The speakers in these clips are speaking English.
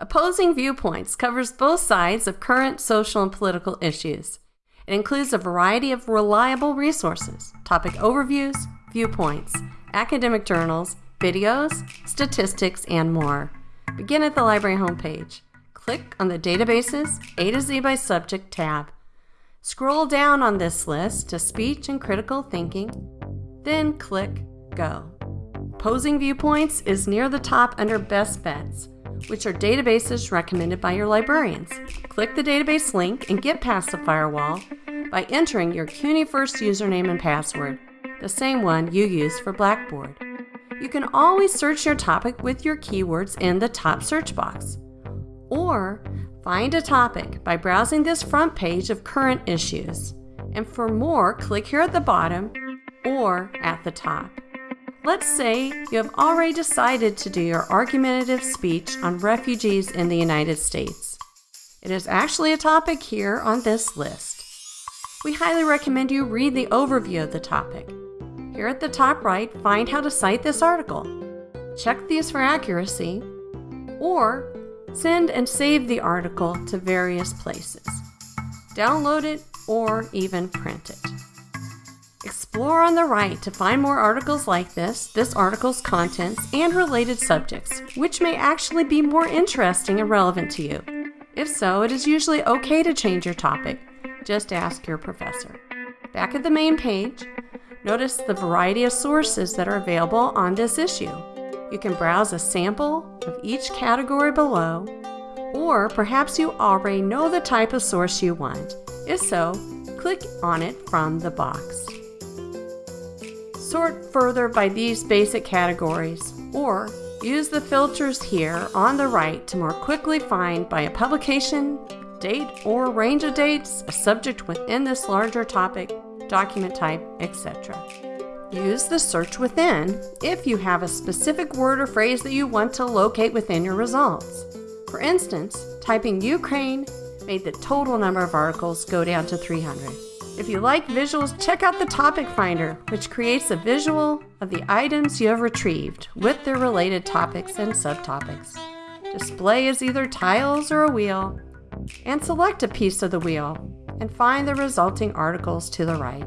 Opposing Viewpoints covers both sides of current social and political issues. It includes a variety of reliable resources, topic overviews, viewpoints, academic journals, videos, statistics, and more. Begin at the library homepage. Click on the Databases A to Z by Subject tab. Scroll down on this list to Speech and Critical Thinking, then click Go. Opposing Viewpoints is near the top under Best Bets, which are databases recommended by your librarians. Click the database link and get past the firewall by entering your CUNY First username and password, the same one you use for Blackboard. You can always search your topic with your keywords in the top search box. Or find a topic by browsing this front page of current issues. And for more, click here at the bottom or at the top. Let's say you have already decided to do your argumentative speech on refugees in the United States. It is actually a topic here on this list. We highly recommend you read the overview of the topic. Here at the top right, find how to cite this article. Check these for accuracy, or send and save the article to various places. Download it or even print it. Explore on the right to find more articles like this, this article's contents, and related subjects, which may actually be more interesting and relevant to you. If so, it is usually okay to change your topic. Just ask your professor. Back at the main page, notice the variety of sources that are available on this issue. You can browse a sample of each category below, or perhaps you already know the type of source you want. If so, click on it from the box. Sort further by these basic categories, or use the filters here on the right to more quickly find by a publication, date or range of dates, a subject within this larger topic, document type, etc. Use the search within if you have a specific word or phrase that you want to locate within your results. For instance, typing Ukraine made the total number of articles go down to 300. If you like visuals, check out the Topic Finder, which creates a visual of the items you have retrieved with their related topics and subtopics. Display is either tiles or a wheel, and select a piece of the wheel and find the resulting articles to the right.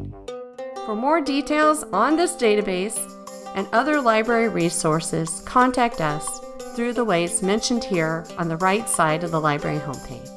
For more details on this database and other library resources, contact us through the ways mentioned here on the right side of the library homepage.